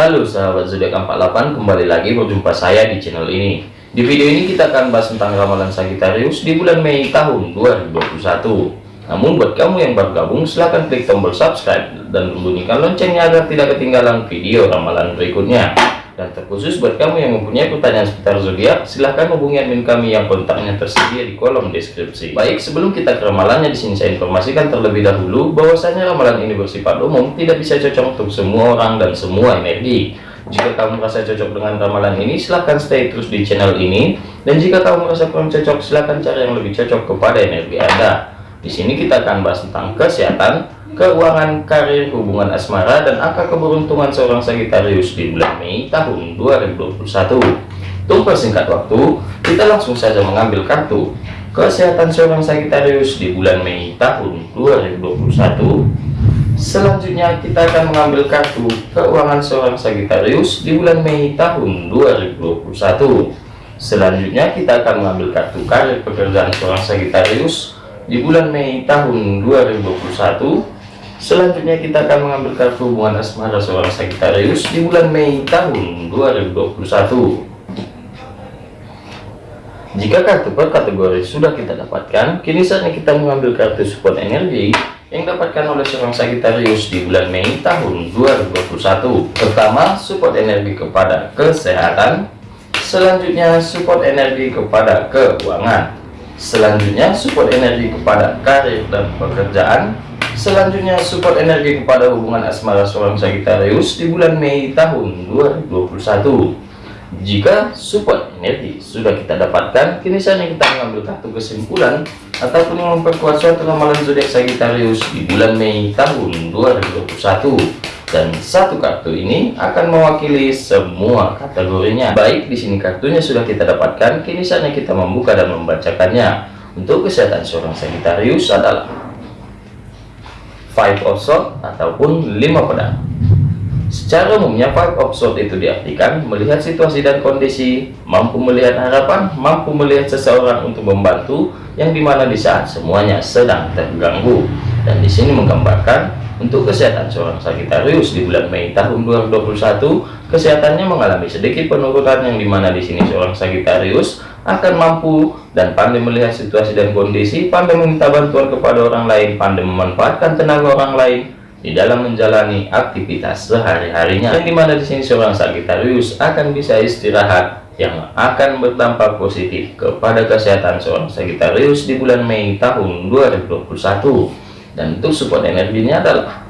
Halo sahabat zodiak 48 kembali lagi berjumpa saya di channel ini. Di video ini kita akan bahas tentang ramalan Sagittarius di bulan Mei tahun 2021 namun buat kamu yang baru gabung silahkan klik tombol subscribe dan bunyikan loncengnya agar tidak ketinggalan video ramalan berikutnya dan terkhusus buat kamu yang mempunyai pertanyaan seputar zodiak, silahkan hubungi admin kami yang kontaknya tersedia di kolom deskripsi. Baik, sebelum kita ke ramalannya di sini saya informasikan terlebih dahulu bahwasanya ramalan ini bersifat umum, tidak bisa cocok untuk semua orang dan semua energi. Jika kamu merasa cocok dengan ramalan ini, silahkan stay terus di channel ini. Dan jika kamu merasa kurang cocok, silahkan cari yang lebih cocok kepada energi Anda. Di sini kita akan bahas tentang kesehatan, keuangan, karir, hubungan asmara, dan angka keberuntungan seorang Sagittarius di bulan Mei tahun 2021. Untuk persingkat waktu, kita langsung saja mengambil kartu kesehatan seorang Sagittarius di bulan Mei tahun 2021. Selanjutnya kita akan mengambil kartu keuangan seorang Sagittarius di bulan Mei tahun 2021. Selanjutnya kita akan mengambil kartu karir pekerjaan seorang Sagittarius di bulan Mei tahun 2021 selanjutnya kita akan mengambil kartu hubungan asmara seorang Sagittarius di bulan Mei tahun 2021 jika kartu per kategori sudah kita dapatkan kini saatnya kita mengambil kartu support energi yang dapatkan oleh seorang Sagittarius di bulan Mei tahun 2021 pertama support energi kepada kesehatan. Selanjutnya support energi kepada keuangan selanjutnya support energi kepada karir dan pekerjaan. Selanjutnya support energi kepada hubungan asmara seorang Sagittarius di bulan Mei tahun 2021 jika support energi sudah kita dapatkan kini saatnya kita mengambil kartu kesimpulan ataupun memperkuat suatu ramalan zodiak Sagittarius di bulan Mei tahun 2021 dan satu kartu ini akan mewakili semua kategorinya. Baik di sini kartunya sudah kita dapatkan. Kini saatnya kita membuka dan membacakannya. Untuk kesehatan seorang Sagittarius adalah five of swords ataupun lima pedang. Secara umumnya five of swords itu diartikan melihat situasi dan kondisi mampu melihat harapan mampu melihat seseorang untuk membantu yang di mana di saat semuanya sedang terganggu. Dan di sini menggambarkan untuk kesehatan seorang Sagittarius di bulan Mei tahun 2021, kesehatannya mengalami sedikit penurunan yang di mana di sini seorang Sagittarius akan mampu dan pandai melihat situasi dan kondisi, pandai meminta bantuan kepada orang lain, pandai memanfaatkan tenaga orang lain di dalam menjalani aktivitas sehari-harinya. Yang di mana di sini seorang Sagittarius akan bisa istirahat yang akan berdampak positif kepada kesehatan seorang Sagittarius di bulan Mei tahun 2021 dan untuk support energinya adalah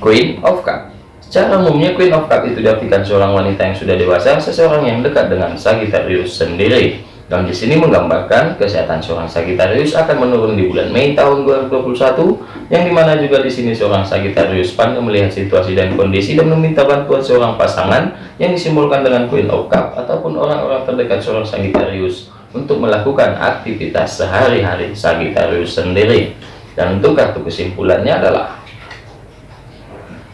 Queen of Cup. Secara umumnya Queen of Cup itu diartikan seorang wanita yang sudah dewasa seseorang yang dekat dengan Sagittarius sendiri. Dan di sini menggambarkan kesehatan seorang Sagittarius akan menurun di bulan Mei tahun 2021 yang di mana juga di sini seorang Sagittarius pandai melihat situasi dan kondisi dan meminta bantuan seorang pasangan yang disimbolkan dengan Queen of Cup ataupun orang-orang terdekat seorang Sagittarius untuk melakukan aktivitas sehari-hari Sagittarius sendiri dan untuk kartu kesimpulannya adalah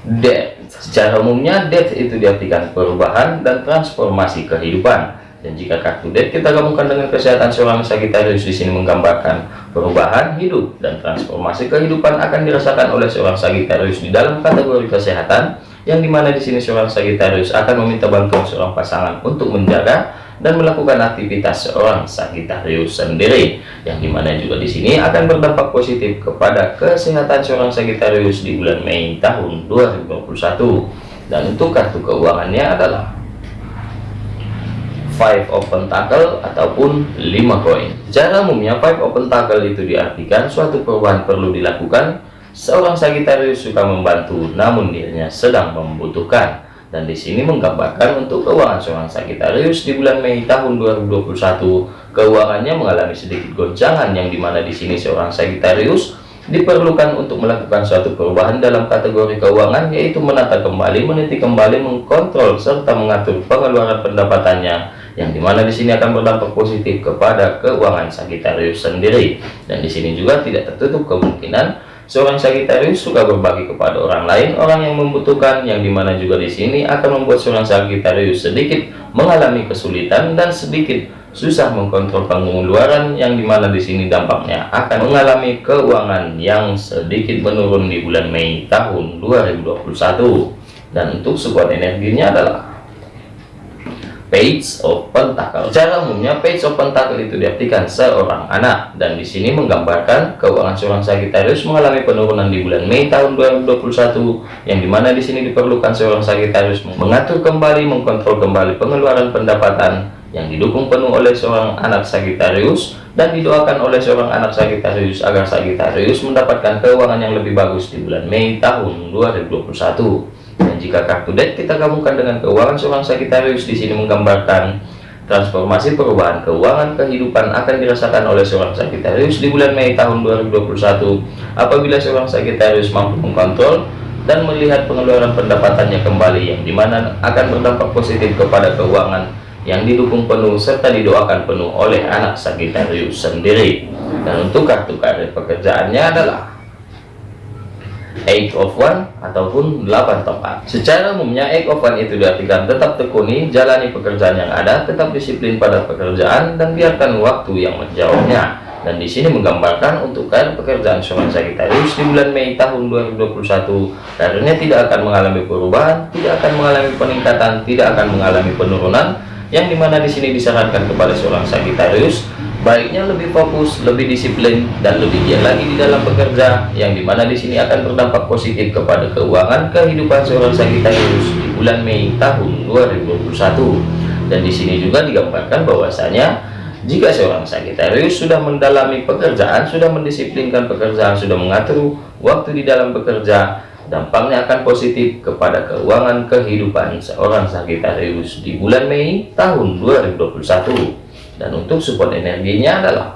death secara umumnya death itu diartikan perubahan dan transformasi kehidupan. Dan jika kartu death kita gabungkan dengan kesehatan seorang Sagittarius di sini menggambarkan perubahan hidup dan transformasi kehidupan akan dirasakan oleh seorang Sagittarius di dalam kategori kesehatan yang di mana di sini seorang Sagittarius akan meminta bantuan seorang pasangan untuk menjaga dan melakukan aktivitas seorang Sagittarius sendiri yang di mana juga di sini akan berdampak positif kepada kesehatan seorang Sagittarius di bulan Mei tahun 2021 dan untuk kartu keuangannya adalah five of pentacle ataupun lima koin. Secara umumnya five of pentacle itu diartikan suatu perubahan perlu dilakukan. Seorang Sagittarius suka membantu namun dirinya sedang membutuhkan dan di sini menggambarkan untuk keuangan seorang Sagittarius di bulan Mei tahun 2021 keuangannya mengalami sedikit goncangan yang di mana di sini seorang Sagittarius diperlukan untuk melakukan suatu perubahan dalam kategori keuangan yaitu menata kembali meniti kembali mengkontrol serta mengatur pengeluaran pendapatannya yang di mana di sini akan berdampak positif kepada keuangan Sagittarius sendiri. Dan di sini juga tidak tertutup kemungkinan Seorang Sagittarius suka berbagi kepada orang lain, orang yang membutuhkan, yang di mana juga di sini akan membuat seorang Sagittarius sedikit mengalami kesulitan dan sedikit susah mengkontrol pengeluaran, yang di mana di sini dampaknya akan mengalami keuangan yang sedikit menurun di bulan Mei tahun 2021. dan untuk support energinya adalah Page of Pentacle. Secara umumnya Page of Pentacle itu diartikan seorang anak dan di sini menggambarkan keuangan seorang Sagittarius mengalami penurunan di bulan Mei tahun 2021 yang di mana di sini diperlukan seorang Sagittarius mengatur kembali, mengkontrol kembali pengeluaran pendapatan yang didukung penuh oleh seorang anak Sagittarius dan didoakan oleh seorang anak Sagittarius agar Sagittarius mendapatkan keuangan yang lebih bagus di bulan Mei tahun 2021. Dan jika kartu deck kita gabungkan dengan keuangan seorang Sagittarius di sini menggambarkan transformasi perubahan keuangan kehidupan akan dirasakan oleh seorang Sagittarius di bulan Mei tahun 2021 apabila seorang Sagittarius mampu mengkontrol dan melihat pengeluaran pendapatannya kembali yang di mana akan berdampak positif kepada keuangan yang didukung penuh serta didoakan penuh oleh anak Sagittarius sendiri. Dan untuk kartu karir pekerjaannya adalah eight of one ataupun 8 tongkat secara umumnya eight of one itu diartikan tetap tekuni jalani pekerjaan yang ada tetap disiplin pada pekerjaan dan biarkan waktu yang menjawabnya dan di sini menggambarkan untuk karir pekerjaan seorang Sagittarius di bulan Mei tahun 2021 karirnya tidak akan mengalami perubahan tidak akan mengalami peningkatan tidak akan mengalami penurunan yang di mana di sini disarankan kepada seorang Sagittarius baiknya lebih fokus, lebih disiplin, dan lebih giat lagi di dalam bekerja, yang di mana di sini akan berdampak positif kepada keuangan kehidupan seorang Sagittarius di bulan Mei tahun 2021. Dan di sini juga digambarkan bahwasanya jika seorang Sagittarius sudah mendalami pekerjaan, sudah mendisiplinkan pekerjaan, sudah mengatur waktu di dalam bekerja, dampaknya akan positif kepada keuangan kehidupan seorang Sagittarius di bulan Mei tahun 2021 dan untuk support energinya adalah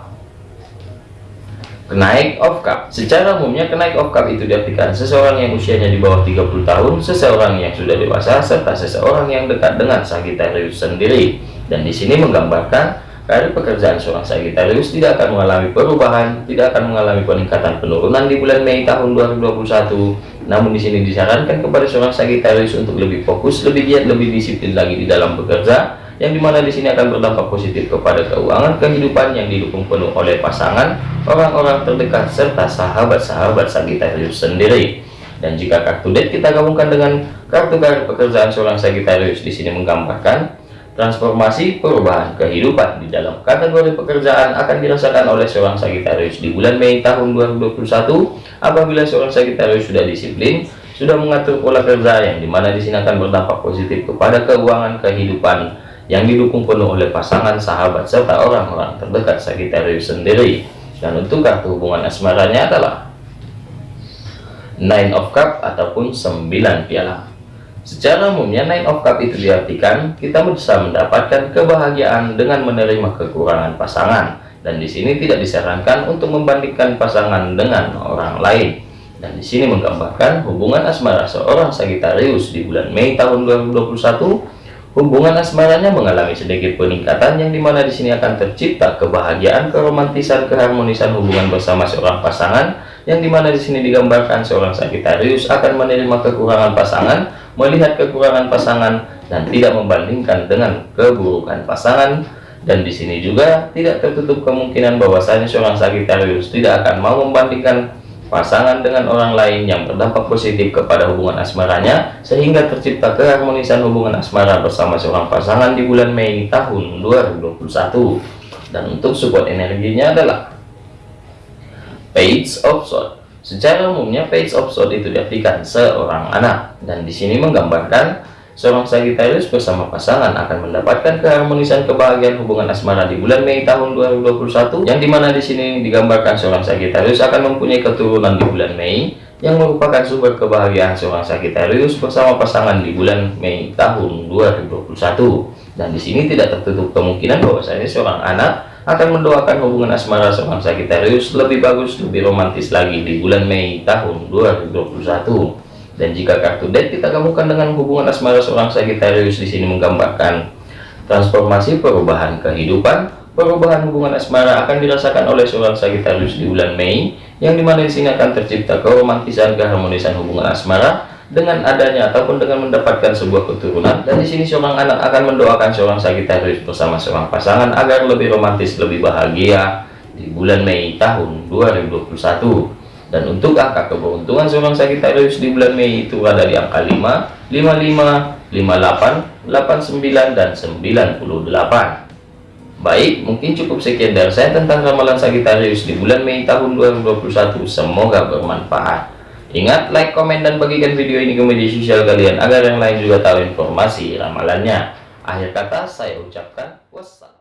kenaik of cup secara umumnya kenaik of cup itu diartikan seseorang yang usianya di bawah 30 tahun seseorang yang sudah dewasa serta seseorang yang dekat dengan Sagittarius sendiri. Dan di sini menggambarkan karir pekerjaan seorang Sagittarius tidak akan mengalami perubahan tidak akan mengalami peningkatan penurunan di bulan Mei tahun 2021 namun di sini disarankan kepada seorang Sagittarius untuk lebih fokus lebih giat lebih disiplin lagi di dalam bekerja yang di mana di sini akan berdampak positif kepada keuangan kehidupan yang didukung penuh oleh pasangan orang-orang terdekat serta sahabat-sahabat Sagittarius sendiri. Dan jika kartu deck kita gabungkan dengan kartu kartu pekerjaan seorang Sagittarius di sini menggambarkan transformasi perubahan kehidupan di dalam kategori pekerjaan akan dirasakan oleh seorang Sagittarius di bulan Mei tahun 2021 apabila seorang Sagittarius sudah disiplin sudah mengatur pola kerja yang di mana di sini akan berdampak positif kepada keuangan kehidupan yang didukung penuh oleh pasangan sahabat serta orang-orang terdekat Sagittarius sendiri. Dan untuk kartu hubungan asmaranya adalah Nine of Cup ataupun 9 piala secara umumnya Nine of Cup itu diartikan kita bisa mendapatkan kebahagiaan dengan menerima kekurangan pasangan. Dan di sini tidak disarankan untuk membandingkan pasangan dengan orang lain. Dan di sini menggambarkan hubungan asmara seorang Sagittarius di bulan Mei tahun 2021 Hubungan asmaranya mengalami sedikit peningkatan yang di mana di sini akan tercipta kebahagiaan, keromantisan, keharmonisan hubungan bersama seorang pasangan yang di mana di sini digambarkan seorang Sagittarius akan menerima kekurangan pasangan, melihat kekurangan pasangan dan tidak membandingkan dengan keburukan pasangan. Dan di sini juga tidak tertutup kemungkinan bahwasanya seorang Sagittarius tidak akan mau membandingkan pasangan dengan orang lain yang berdampak positif kepada hubungan asmaranya sehingga tercipta keharmonisan hubungan asmara bersama seorang pasangan di bulan Mei tahun 2021 dan untuk support energinya adalah Page of Swords secara umumnya Page of Swords itu diartikan seorang anak dan di sini menggambarkan Seorang Sagittarius bersama pasangan akan mendapatkan keharmonisan kebahagiaan hubungan asmara di bulan Mei tahun 2021 yang di mana di sini digambarkan seorang Sagittarius akan mempunyai keturunan di bulan Mei yang merupakan sumber kebahagiaan seorang Sagittarius bersama pasangan di bulan Mei tahun 2021 dan di sini tidak tertutup kemungkinan bahwasanya seorang anak akan mendoakan hubungan asmara seorang Sagittarius lebih bagus lebih romantis lagi di bulan Mei tahun 2021 dan jika kartu deck kita gabungkan dengan hubungan asmara seorang Sagittarius di sini menggambarkan transformasi perubahan kehidupan, perubahan hubungan asmara akan dirasakan oleh seorang Sagittarius di bulan Mei, yang di mana di sini akan tercipta keromantisan keharmonisan hubungan asmara dengan adanya ataupun dengan mendapatkan sebuah keturunan dan di sini seorang anak akan mendoakan seorang Sagittarius bersama seorang pasangan agar lebih romantis lebih bahagia di bulan Mei tahun 2021 Dan untuk angka keberuntungan seorang Sagittarius di bulan Mei itu ada di angka 5, 55, 58, 89, dan 98. Baik, mungkin cukup sekian dari saya tentang ramalan Sagittarius di bulan Mei tahun 2021. Semoga bermanfaat. Ingat, like, komen, dan bagikan video ini ke media sosial kalian agar yang lain juga tahu informasi ramalannya. Akhir kata, saya ucapkan wassalam.